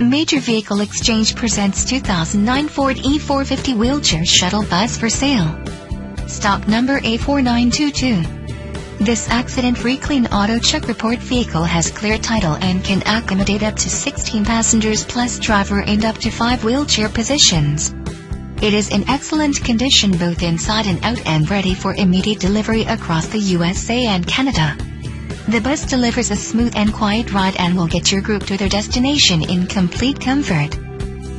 Major Vehicle Exchange presents 2009 Ford E450 Wheelchair Shuttle Bus for sale. Stock number A4922. This accident-free clean auto check report vehicle has clear title and can accommodate up to 16 passengers plus driver and up to 5 wheelchair positions. It is in excellent condition both inside and out and ready for immediate delivery across the USA and Canada. The bus delivers a smooth and quiet ride and will get your group to their destination in complete comfort.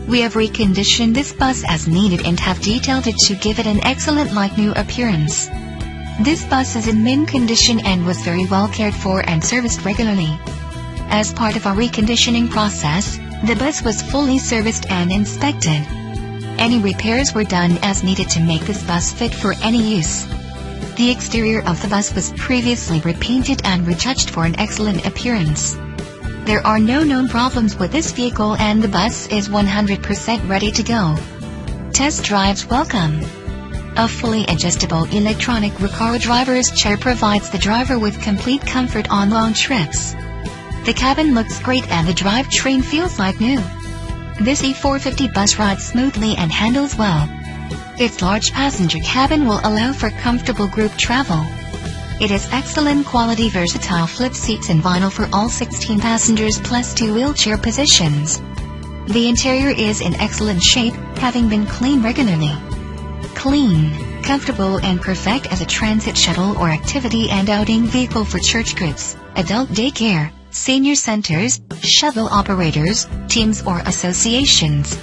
We have reconditioned this bus as needed and have detailed it to give it an excellent like new appearance. This bus is in mint condition and was very well cared for and serviced regularly. As part of our reconditioning process, the bus was fully serviced and inspected. Any repairs were done as needed to make this bus fit for any use. The exterior of the bus was previously repainted and retouched for an excellent appearance. There are no known problems with this vehicle and the bus is 100% ready to go. Test drives welcome. A fully adjustable electronic Recaro driver's chair provides the driver with complete comfort on long trips. The cabin looks great and the drivetrain feels like new. This E450 bus rides smoothly and handles well. Its large passenger cabin will allow for comfortable group travel. It has excellent quality versatile flip seats and vinyl for all 16 passengers plus two wheelchair positions. The interior is in excellent shape, having been cleaned regularly. Clean, comfortable and perfect as a transit shuttle or activity and outing vehicle for church groups, adult daycare, senior centers, shuttle operators, teams or associations.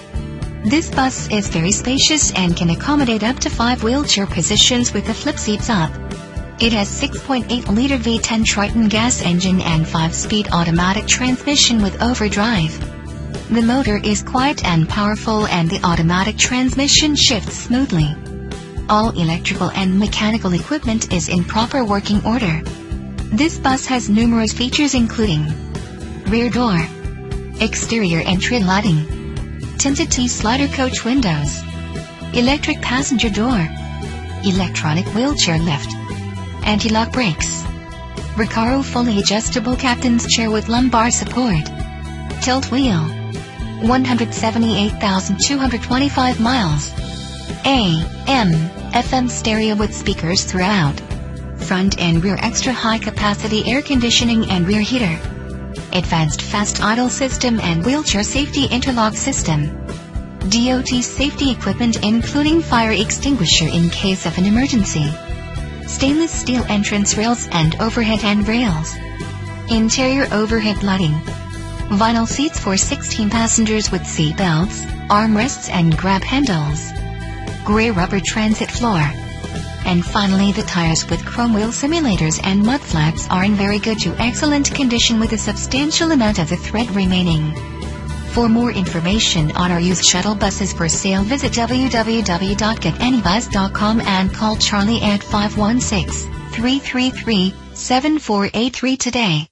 This bus is very spacious and can accommodate up to 5 wheelchair positions with the flip seats up. It has 6.8-liter V10 Triton gas engine and 5-speed automatic transmission with overdrive. The motor is quiet and powerful and the automatic transmission shifts smoothly. All electrical and mechanical equipment is in proper working order. This bus has numerous features including rear door, exterior entry lighting, tinted T-slider coach windows, electric passenger door, electronic wheelchair lift, anti-lock brakes, Recaro fully adjustable captain's chair with lumbar support, tilt wheel, 178,225 miles, AM, FM stereo with speakers throughout, front and rear extra high capacity air conditioning and rear heater, Advanced Fast Idle System and Wheelchair Safety Interlock System. DOT safety equipment including fire extinguisher in case of an emergency. Stainless steel entrance rails and overhead handrails. Interior overhead lighting. Vinyl seats for 16 passengers with seat belts, armrests and grab handles. Gray rubber transit floor. And finally the tires with chrome wheel simulators and mud flaps are in very good to excellent condition with a substantial amount of the thread remaining. For more information on our used shuttle buses for sale visit www.getanybus.com and call Charlie at 516-333-7483 today.